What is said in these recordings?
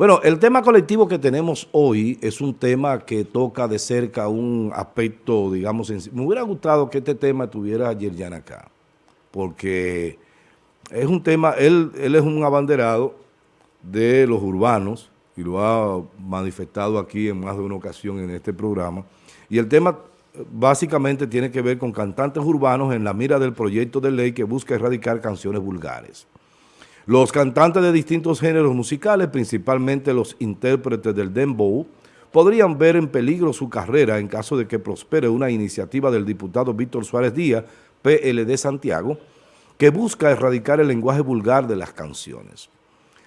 Bueno, el tema colectivo que tenemos hoy es un tema que toca de cerca un aspecto, digamos, me hubiera gustado que este tema estuviera Yerjan acá, porque es un tema, él, él es un abanderado de los urbanos y lo ha manifestado aquí en más de una ocasión en este programa, y el tema básicamente tiene que ver con cantantes urbanos en la mira del proyecto de ley que busca erradicar canciones vulgares. Los cantantes de distintos géneros musicales, principalmente los intérpretes del dembow, podrían ver en peligro su carrera en caso de que prospere una iniciativa del diputado Víctor Suárez Díaz, PLD Santiago, que busca erradicar el lenguaje vulgar de las canciones.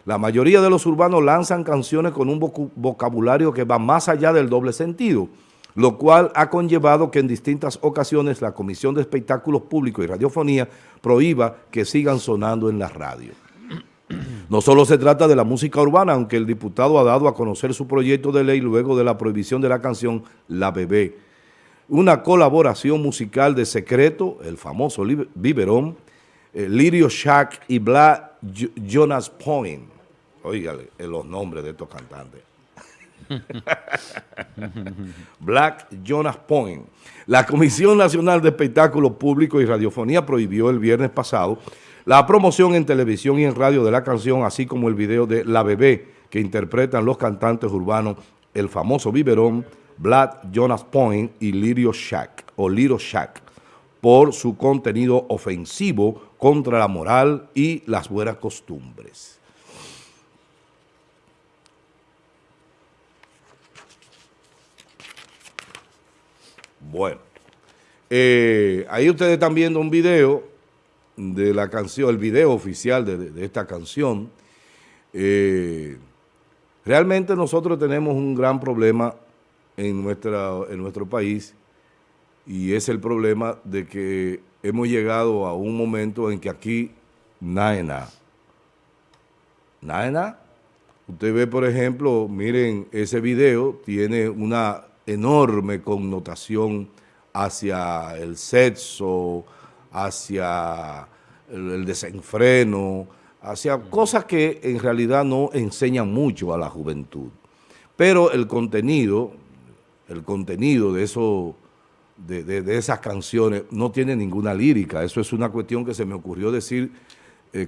La mayoría de los urbanos lanzan canciones con un vocabulario que va más allá del doble sentido, lo cual ha conllevado que en distintas ocasiones la Comisión de Espectáculos Públicos y Radiofonía prohíba que sigan sonando en la radio. No solo se trata de la música urbana, aunque el diputado ha dado a conocer su proyecto de ley luego de la prohibición de la canción La Bebé, una colaboración musical de Secreto, el famoso Biberón, eh, Lirio Shack y Black Jonas Point. Oígale los nombres de estos cantantes. Black Jonas Point. La Comisión Nacional de Espectáculos Públicos y Radiofonía prohibió el viernes pasado la promoción en televisión y en radio de la canción, así como el video de La Bebé, que interpretan los cantantes urbanos el famoso biberón Black Jonas Point y Lirio Shack, o Lirio Shack, por su contenido ofensivo contra la moral y las buenas costumbres. Bueno, eh, ahí ustedes están viendo un video de la canción, el video oficial de, esta canción. Eh, realmente nosotros tenemos un gran problema en, nuestra, en nuestro país y es el problema de que hemos llegado a un momento en que aquí nada nada. Usted ve, por ejemplo, miren, ese video tiene una enorme connotación hacia el sexo, hacia el, desenfreno, hacia cosas que en realidad no enseñan mucho a la juventud. Pero el contenido, el contenido de, eso, de, esas canciones no tiene ninguna lírica. Eso es una cuestión que se me ocurrió decir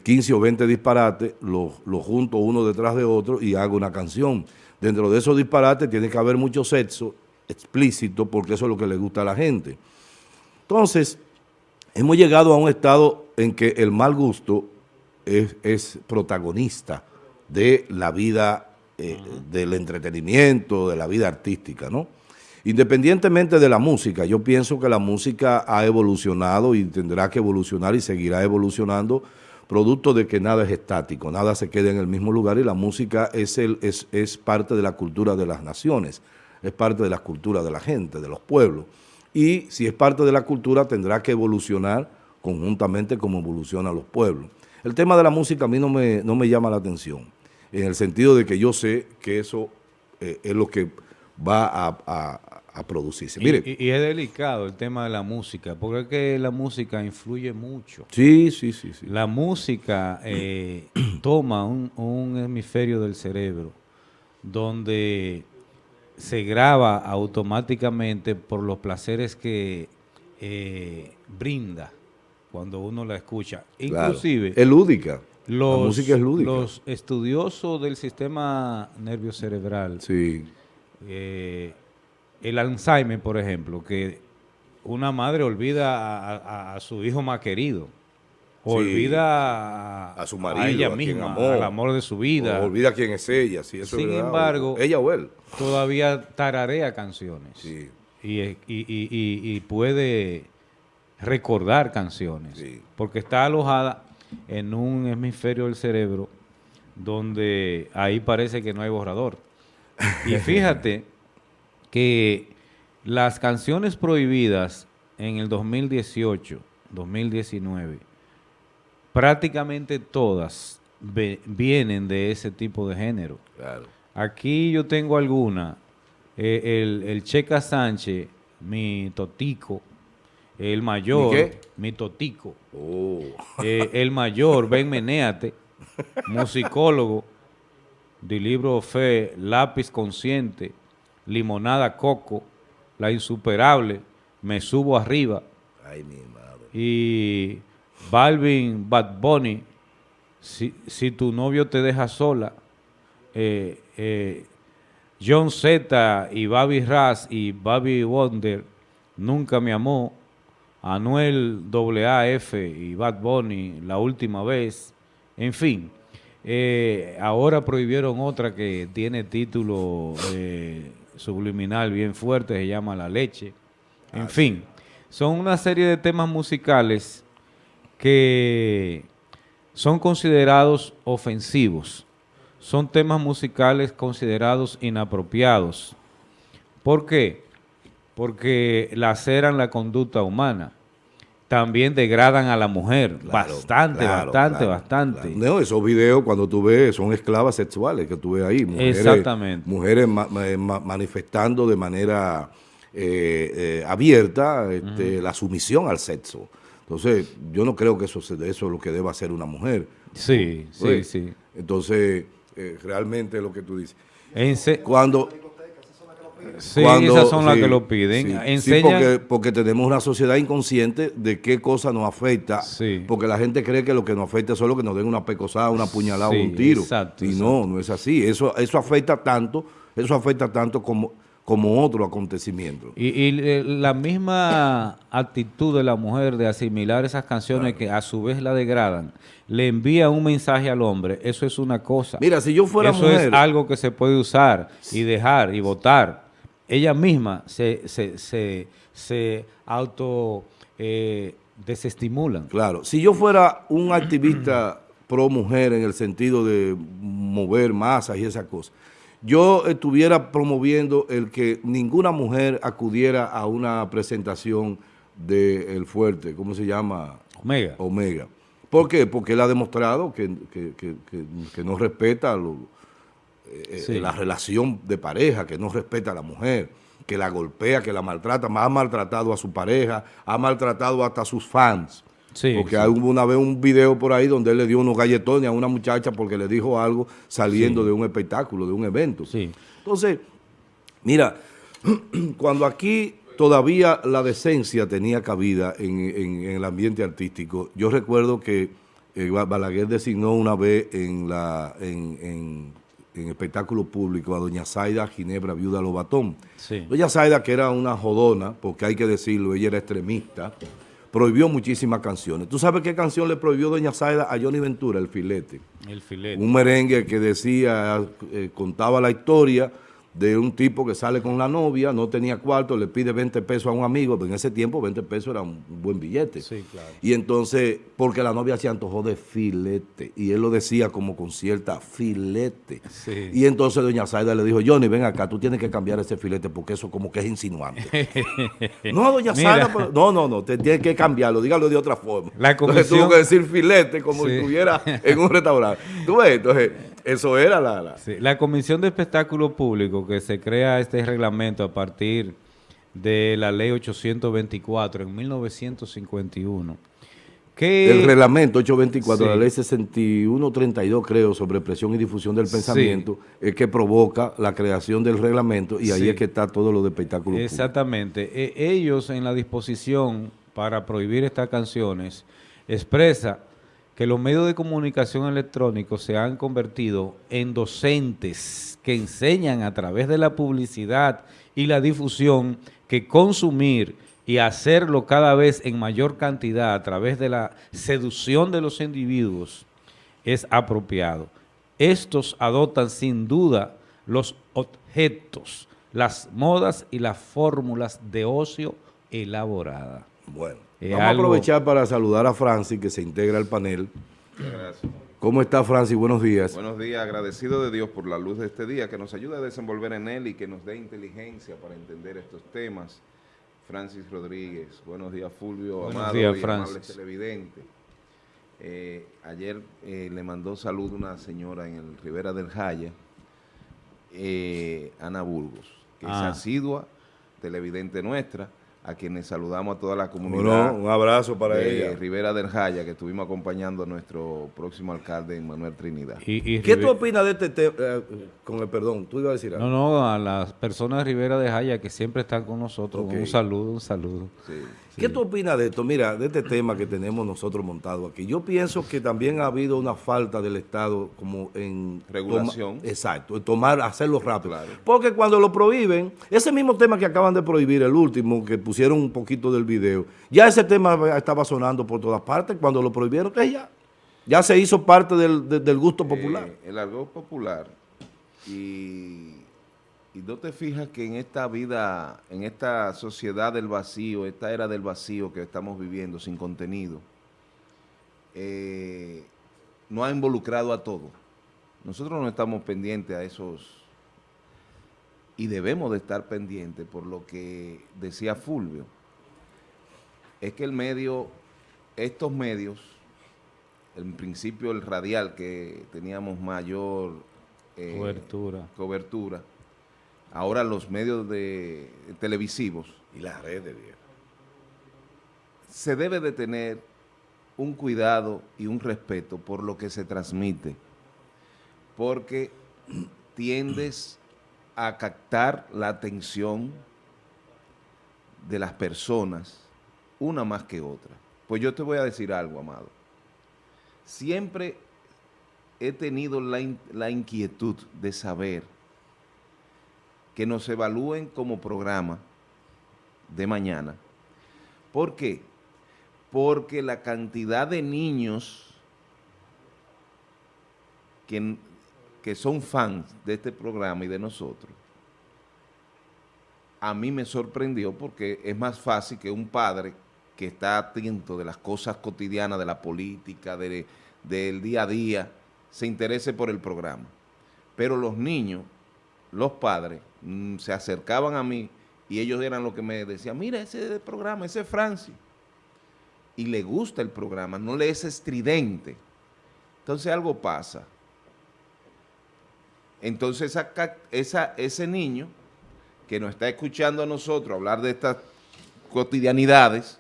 15 eh, o 20 disparates, los lo junto uno detrás de otro y hago una canción. Dentro de esos disparates tiene que haber mucho sexo explícito porque eso es lo que le gusta a la gente. Entonces, hemos llegado a un estado en que el mal gusto es, protagonista de la vida, eh, del entretenimiento, de la vida artística, ¿no? Independientemente de la música, yo pienso que la música ha evolucionado y tendrá que evolucionar y seguirá evolucionando producto de que nada es estático, nada se queda en el mismo lugar y la música es, el, es, es parte de la cultura de las naciones es parte de la cultura de la gente, de los pueblos. Y si es parte de la cultura, tendrá que evolucionar conjuntamente como evolucionan los pueblos. El tema de la música a mí no me, no me llama la atención, en el sentido de que yo sé que eso eh, es lo que va a, producirse. Mire, y, es delicado el tema de la música, porque es que la música influye mucho. Sí, sí, sí. sí. La música eh, toma un, un hemisferio del cerebro donde se graba automáticamente por los placeres que eh, brinda cuando uno la escucha. Inclusive... Es lúdica. la música es lúdica. Los estudiosos del sistema nervio cerebral, sí. Eh, el Alzheimer, por ejemplo, que una madre olvida a su hijo más querido olvida a, su marido, a ella misma, al amor de su vida. olvida quién es ella. Si eso Sin embargo, ella o él. Todavía tararea canciones. Y, y, puede recordar canciones. Porque está alojada en un hemisferio del cerebro donde ahí parece que no hay borrador. Y fíjate que las canciones prohibidas en el 2018, 2019, prácticamente todas vienen de ese tipo de género. Aquí yo tengo alguna. Eh, el, Checa Sánchez, mi totico, el mayor, ¿Mi, totico, oh. eh, el mayor, Ben Menéate, musicólogo, del libro Fe, Lápiz Consciente, Limonada Coco, La Insuperable, Me Subo Arriba. Ay, mi madre. Y Balvin Bad Bunny, si, si tu novio te deja sola, eh, eh, John Z y Bobby Raz y Bobby Wonder, Nunca me amó, Anuel AAF y Bad Bunny, La Última Vez, en fin. Eh, ahora prohibieron otra que tiene título subliminal bien fuerte, se llama La Leche. En Ah, fin, son una serie de temas musicales que son considerados ofensivos. Son temas musicales considerados inapropiados. ¿Por qué? Porque laceran la conducta humana. También degradan a la mujer. Claro, bastante, claro, bastante, claro, bastante. No, esos videos cuando tú ves son esclavas sexuales que tú ves ahí. Mujeres, Exactamente. Mujeres ma- ma- ma- manifestando de manera eh, eh, abierta este, la sumisión al sexo. Entonces, yo no creo que eso, eso es lo que deba hacer una mujer. Sí, sí, sí. Entonces, eh, realmente es lo que tú dices. En se- Cuando, sí, cuando- esas son las sí, que lo piden. sí, porque, porque tenemos una sociedad inconsciente de qué cosa nos afecta. Sí. Porque la gente cree que lo que nos afecta es solo que nos den una pecosada, una puñalada o un tiro. exacto, y exacto. no, no es así. Eso, eso afecta tanto, eso afecta tanto como, como otro acontecimiento. Y, y, eh, la misma actitud de la mujer de asimilar esas canciones que a su vez la degradan, le envía un mensaje al hombre, eso es una cosa. Mira, si yo fuera eso mujer, es algo que se puede usar y dejar y votar. Ella misma se, se, se, se auto eh, desestimulan. claro, si yo fuera un activista pro mujer en el sentido de mover masas y esas cosas, yo estuviera promoviendo el que ninguna mujer acudiera a una presentación de El Fuerte, ¿cómo se llama? Omega. Omega. ¿Por qué? Porque él ha demostrado que, que- que- que- que no respeta lo- eh, Sí. la relación de pareja, que no respeta a la mujer, que la golpea, que la maltrata, ha maltratado a su pareja, ha maltratado hasta a sus fans. Sí, porque sí. hubo una vez un video por ahí donde él le dio unos galletones a una muchacha porque le dijo algo saliendo de un espectáculo, de un evento. Entonces, mira, cuando aquí todavía la decencia tenía cabida en, en- en el ambiente artístico, yo recuerdo que eh, Ba- Balaguer designó una vez en la en, en- en espectáculo público a doña Zaida Ginebra Viuda Lobatón. Doña Zaida, que era una jodona, porque hay que decirlo, ella era extremista, prohibió muchísimas canciones. ¿Tú sabes qué canción le prohibió doña Zaida a Johnny Ventura, El Filete? El filete. un merengue que decía, eh, contaba la historia de un tipo que sale con la novia, no tenía cuarto, le pide 20 pesos a un amigo, pero en ese tiempo 20 pesos era un buen billete. Sí, claro. Y entonces, porque la novia se antojó de filete, y él lo decía como con cierta filete. Sí. Y entonces doña Zaida le dijo, Johnny, ven acá, tú tienes que cambiar ese filete porque eso como que es insinuante. no, doña. Zaida, pero- no, no, no, te tienes que cambiarlo, dígalo de otra forma. La Entonces comisión- tuvo que decir filete como Sí. si estuviera en un restaurante. ¿Tú ves? Entonces, eso era la... la- Sí, La Comisión de Espectáculo Público, que se crea este reglamento a partir de la ley 824 en 1951, que... el reglamento 824, Sí. la ley 6132, creo, sobre presión y difusión del Sí. pensamiento, es que provoca la creación del reglamento y ahí Sí. es que está todo lo de espectáculo público. Exactamente. E- ellos en la disposición para prohibir estas canciones expresa que los medios de comunicación electrónicos se han convertido en docentes que enseñan a través de la publicidad y la difusión que consumir y hacerlo cada vez en mayor cantidad a través de la seducción de los individuos es apropiado. Estos adoptan sin duda los objetos, las modas y las fórmulas de ocio elaborada. Bueno, Es vamos algo- a aprovechar para saludar a Francis, que se integra al panel. Gracias. ¿Cómo está Francis? Buenos días. Buenos días, agradecido de Dios por la luz de este día, que nos ayude a desenvolver en él y que nos dé inteligencia para entender estos temas. Francis Rodríguez, buenos días Fulvio, Buenos amado días, y Francis. televidente. Eh, ayer eh, le mandó salud una señora en el Rivera del Jaya, eh, Ana Burgos, que Ah. es asidua televidente nuestra, a quienes saludamos a toda la comunidad. un abrazo para de ella. Rivera del Jaya, que estuvimos acompañando a nuestro próximo alcalde, Manuel Trinidad. Y, y ¿Qué tú opinas de este tema? Eh, con el perdón, tú ibas a decir algo. No, no, a las personas de Rivera de Jaya que siempre están con nosotros. Un saludo, un saludo. Sí. ¿Qué tú opinas de esto? Mira, de este tema que tenemos nosotros montado aquí. Yo pienso que también ha habido una falta del Estado como en... Regulación. toma- exacto, en tomar, hacerlo rápido. Claro. Porque cuando lo prohíben, ese mismo tema que acaban de prohibir, el último, que pusieron un poquito del video, ya ese tema estaba sonando por todas partes. Cuando lo prohibieron, que ya, ya se hizo parte del, de- del gusto popular. Eh, el argot popular. Y, y no te fijas que en esta vida, en esta sociedad del vacío, esta era del vacío que estamos viviendo sin contenido, eh, no ha involucrado a todos. Nosotros no estamos pendientes a esos y debemos de estar pendientes por lo que decía Fulvio. Es que el medio, estos medios, en principio el radial que teníamos mayor eh, Cobertura. cobertura, ahora los medios de televisivos, Y las redes, se debe de tener un cuidado y un respeto por lo que se transmite, porque tiendes a captar la atención de las personas, una más que otra. Pues yo te voy a decir algo, amado. Siempre he tenido la inquietud de saber que nos evalúen como programa de mañana. ¿Por qué? Porque la cantidad de niños que, que son fans de este programa y de nosotros, a mí me sorprendió porque es más fácil que un padre que está atento de las cosas cotidianas, de la política, de- del día a día, se interese por el programa. Pero los niños, los padres, mm, se acercaban a mí y ellos eran los que me decían, mira ese programa, ese es Francis. Y le gusta el programa, no le es estridente. Entonces algo pasa. Entonces ese niño que nos está escuchando a nosotros hablar de estas cotidianidades,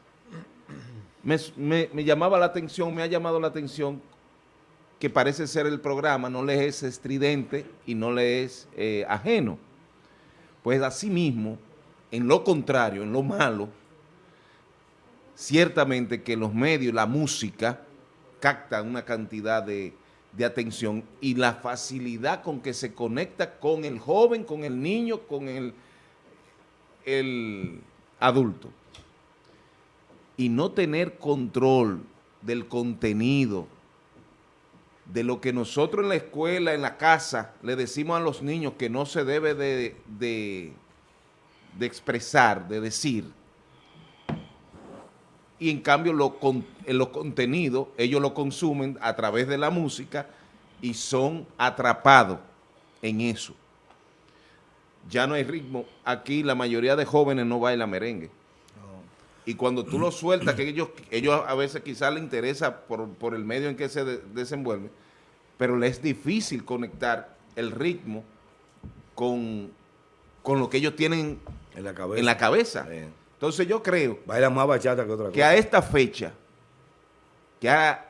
me llamaba la atención, me ha llamado la atención que parece ser el programa, no le es estridente y no le es eh, ajeno. Pues asimismo, en lo contrario, en lo malo, ciertamente que los medios, la música, captan una cantidad de, de atención y la facilidad con que se conecta con el joven, con el niño, con el, el adulto. Y no tener control del contenido, de lo que nosotros en la escuela, en la casa, le decimos a los niños que no se debe de, de- de expresar, de decir, y en cambio lo con- en los contenidos ellos lo consumen a través de la música y son atrapados en eso. Ya no hay ritmo. Aquí la mayoría de jóvenes no baila merengue. Y cuando tú lo sueltas, que ellos, ellos a veces quizás les interesa por, por el medio en que se de- desenvuelven, pero les es difícil conectar el ritmo con, con lo que ellos tienen En la cabeza. en la cabeza. Bien. Entonces yo creo Baila más bachata que otra que cosa. a esta fecha, que ha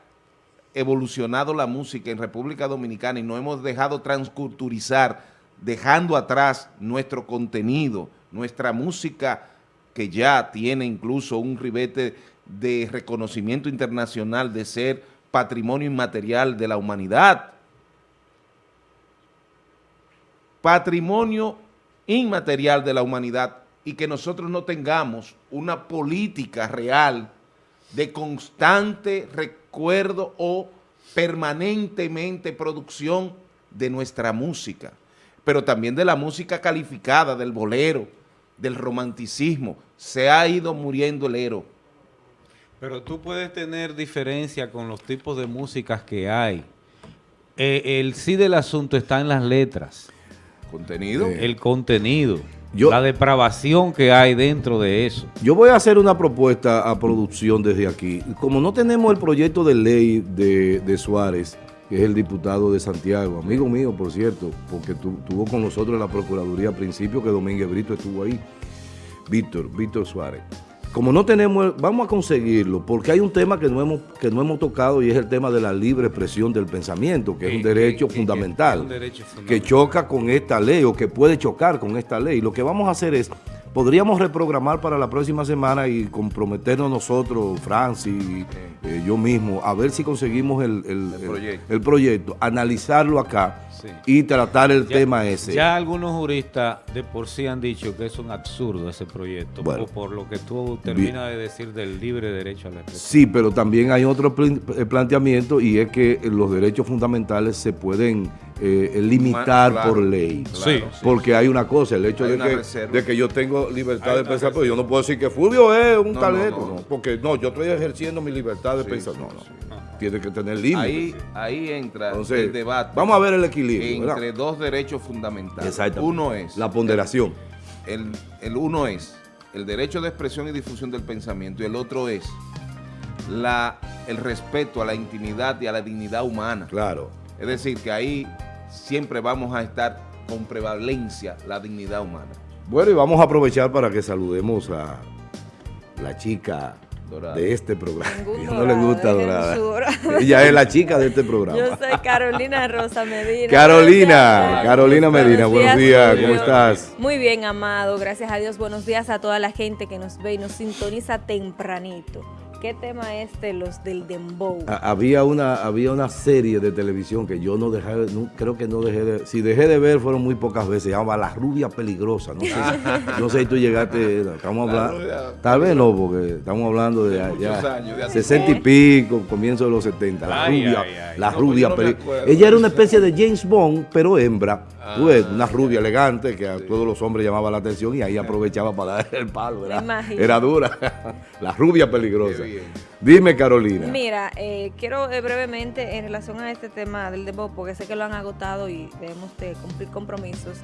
evolucionado la música en República Dominicana y no hemos dejado transculturizar, dejando atrás nuestro contenido, nuestra música que ya tiene incluso un ribete de reconocimiento internacional de ser patrimonio inmaterial de la humanidad. Patrimonio inmaterial de la humanidad y que nosotros no tengamos una política real de constante recuerdo o permanentemente producción de nuestra música, pero también de la música calificada, del bolero, del romanticismo. Se ha ido muriendo el ero. Pero tú puedes tener diferencia con los tipos de músicas que hay. Eh, el sí del asunto está en las letras, Contenido. el contenido, Yo- la depravación que hay dentro de eso. Yo voy a hacer una propuesta a producción desde aquí. Como no tenemos el proyecto de ley de, de Suárez, que es el diputado de Santiago, amigo mío, por cierto, porque tu- estuvo con nosotros en la Procuraduría al principio, que Domínguez Brito estuvo ahí. Víctor, Víctor Suárez. Como no tenemos, vamos a conseguirlo, porque hay un tema que no hemos, que no hemos tocado y es el tema de la libre expresión del pensamiento, que es un derecho fundamental, que choca con esta ley o que puede chocar con esta ley. Lo que vamos a hacer es, podríamos reprogramar para la próxima semana y comprometernos nosotros, Francis, eh, yo mismo, a ver si conseguimos el, el, proyecto. analizarlo acá y tratar el tema ese. Ya algunos juristas de por sí han dicho que es un absurdo ese proyecto, por, lo que tú terminas de decir del libre derecho a la expresión. Sí, pero también hay otro eh, planteamiento y es que los derechos fundamentales se pueden eh, limitar por ley. sí, porque hay una cosa, el hecho de que, de que, yo tengo libertad de pensar, pero yo no puedo decir que Fulvio es un talento, porque no, yo estoy ejerciendo mi libertad de pensar. No, no, tiene que tener límites. Ahí, ahí entra el debate. Vamos a ver el equilibrio. Entre dos derechos fundamentales. Uno es... La ponderación. El, el uno es el derecho de expresión y difusión del pensamiento y el otro es la, el respeto a la intimidad y a la dignidad humana. Claro. Es decir, que ahí siempre vamos a estar con prevalencia la dignidad humana. Bueno, y vamos a aprovechar para que saludemos a la chica de este programa. no le gusta Dorada. Ella es la chica de este programa. Yo soy Carolina Rosa Medina. Carolina, Carolina Medina, buenos días, ¿cómo estás? Muy bien, amado, gracias a Dios. Buenos días a toda la gente que nos ve y nos sintoniza tempranito. ¿Qué tema es de los del dembow? había una había una serie de televisión que yo no dejé, creo que no dejé de, si dejé de ver fueron muy pocas veces, se llama La Rubia Peligrosa, no sé, no sé si tú llegaste, estamos hablando, tal vez no, porque estamos hablando de, ya, 60 y pico, comienzo de los 70, La Rubia, la rubia Peligrosa. Ella era una especie de James Bond, pero hembra, ah. una rubia elegante que a todos los hombres llamaba la atención y ahí aprovechaba para dar el palo, era, era dura, La Rubia Peligrosa. Dime, Carolina. Mira, eh, quiero eh, brevemente en relación a este tema del debut, porque sé que lo han agotado y debemos de cumplir compromisos.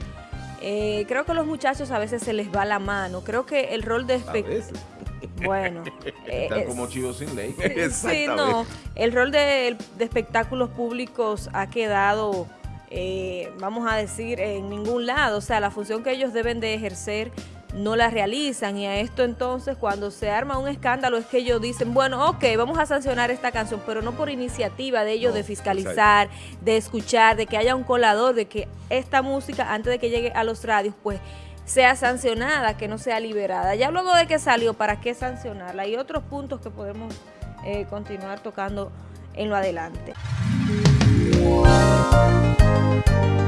Eh, creo que a los muchachos a veces se les va la mano. Creo que el rol de bueno, están como chivos sin ley. sí, no. El rol de, de espectáculos públicos ha quedado, vamos a decir, en ningún lado. O sea, la función que ellos deben de ejercer no la realizan y a esto entonces cuando se arma un escándalo es que ellos dicen, bueno, ok, vamos a sancionar esta canción, pero no por iniciativa de ellos de fiscalizar, de escuchar, de que haya un colador, de que esta música antes de que llegue a los radios, pues sea sancionada, que no sea liberada. Ya luego de que salió, ¿para qué sancionarla? Hay otros puntos que podemos eh, continuar tocando en lo adelante.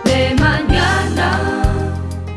De mañana.